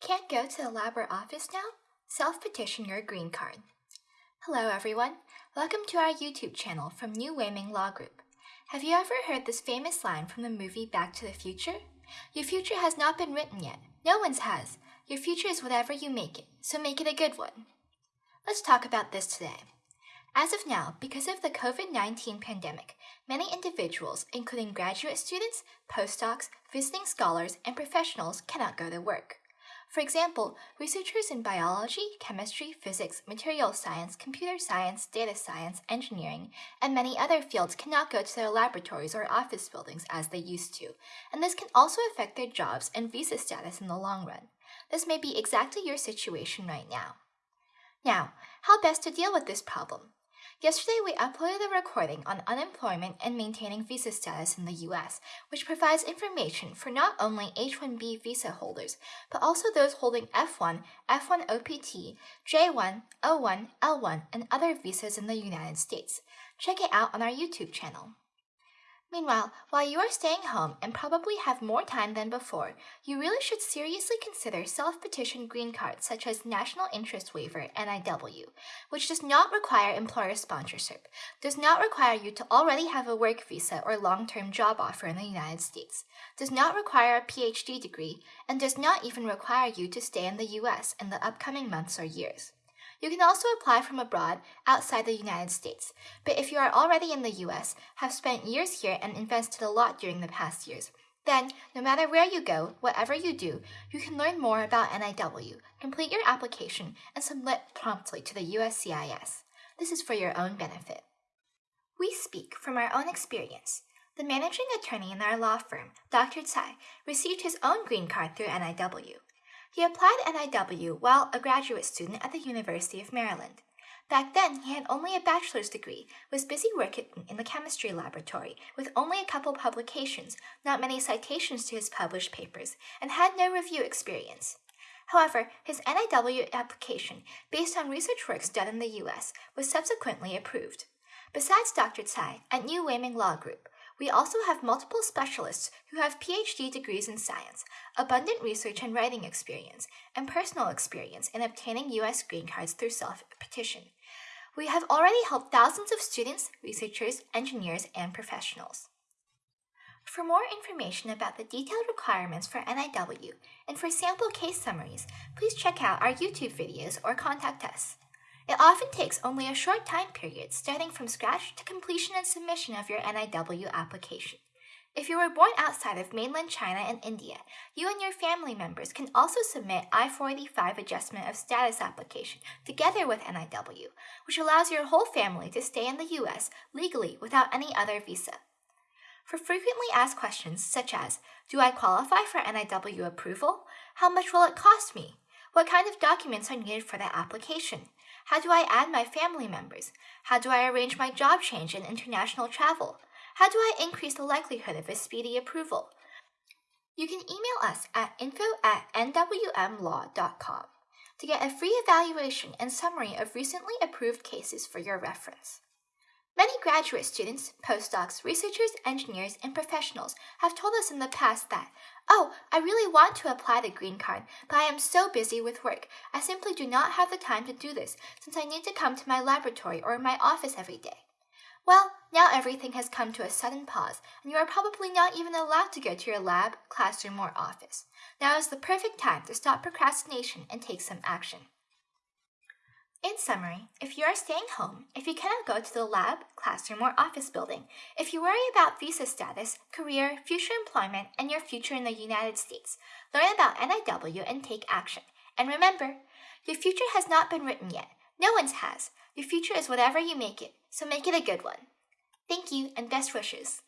Can't go to the lab or office now? Self-petition your green card. Hello everyone, welcome to our YouTube channel from New Weiming Law Group. Have you ever heard this famous line from the movie Back to the Future? Your future has not been written yet. No one's has. Your future is whatever you make it, so make it a good one. Let's talk about this today. As of now, because of the COVID-19 pandemic, many individuals, including graduate students, postdocs, visiting scholars, and professionals cannot go to work. For example, researchers in biology, chemistry, physics, material science, computer science, data science, engineering, and many other fields cannot go to their laboratories or office buildings as they used to, and this can also affect their jobs and visa status in the long run. This may be exactly your situation right now. Now, how best to deal with this problem? Yesterday, we uploaded a recording on unemployment and maintaining visa status in the US, which provides information for not only H-1B visa holders, but also those holding F1, F1 OPT, J1, O1, L1, and other visas in the United States. Check it out on our YouTube channel. Meanwhile, while you are staying home and probably have more time than before, you really should seriously consider self-petition green cards such as National Interest Waiver NIW, which does not require employer sponsorship, does not require you to already have a work visa or long-term job offer in the United States, does not require a PhD degree, and does not even require you to stay in the US in the upcoming months or years. You can also apply from abroad outside the United States, but if you are already in the US, have spent years here and invested a lot during the past years, then, no matter where you go, whatever you do, you can learn more about NIW, complete your application, and submit promptly to the USCIS. This is for your own benefit. We speak from our own experience. The managing attorney in our law firm, Dr. Tsai, received his own green card through NIW. He applied NIW while a graduate student at the University of Maryland. Back then, he had only a bachelor's degree, was busy working in the chemistry laboratory, with only a couple publications, not many citations to his published papers, and had no review experience. However, his NIW application, based on research works done in the US, was subsequently approved. Besides Dr. Tsai, at New Weiming Law Group, we also have multiple specialists who have PhD degrees in science, abundant research and writing experience, and personal experience in obtaining U.S. green cards through self-petition. We have already helped thousands of students, researchers, engineers, and professionals. For more information about the detailed requirements for NIW and for sample case summaries, please check out our YouTube videos or contact us. It often takes only a short time period, starting from scratch to completion and submission of your NIW application. If you were born outside of mainland China and India, you and your family members can also submit I-485 Adjustment of Status application together with NIW, which allows your whole family to stay in the U.S. legally without any other visa. For frequently asked questions such as, do I qualify for NIW approval? How much will it cost me? What kind of documents are needed for the application? How do I add my family members? How do I arrange my job change and international travel? How do I increase the likelihood of a speedy approval? You can email us at info at nwmlaw.com to get a free evaluation and summary of recently approved cases for your reference. Many graduate students, postdocs, researchers, engineers, and professionals have told us in the past that, oh, I really want to apply the green card, but I am so busy with work. I simply do not have the time to do this since I need to come to my laboratory or my office every day. Well, now everything has come to a sudden pause, and you are probably not even allowed to go to your lab, classroom, or office. Now is the perfect time to stop procrastination and take some action. In summary, if you are staying home, if you cannot go to the lab, classroom, or office building, if you worry about visa status, career, future employment, and your future in the United States, learn about NIW and take action. And remember, your future has not been written yet. No one's has. Your future is whatever you make it, so make it a good one. Thank you and best wishes.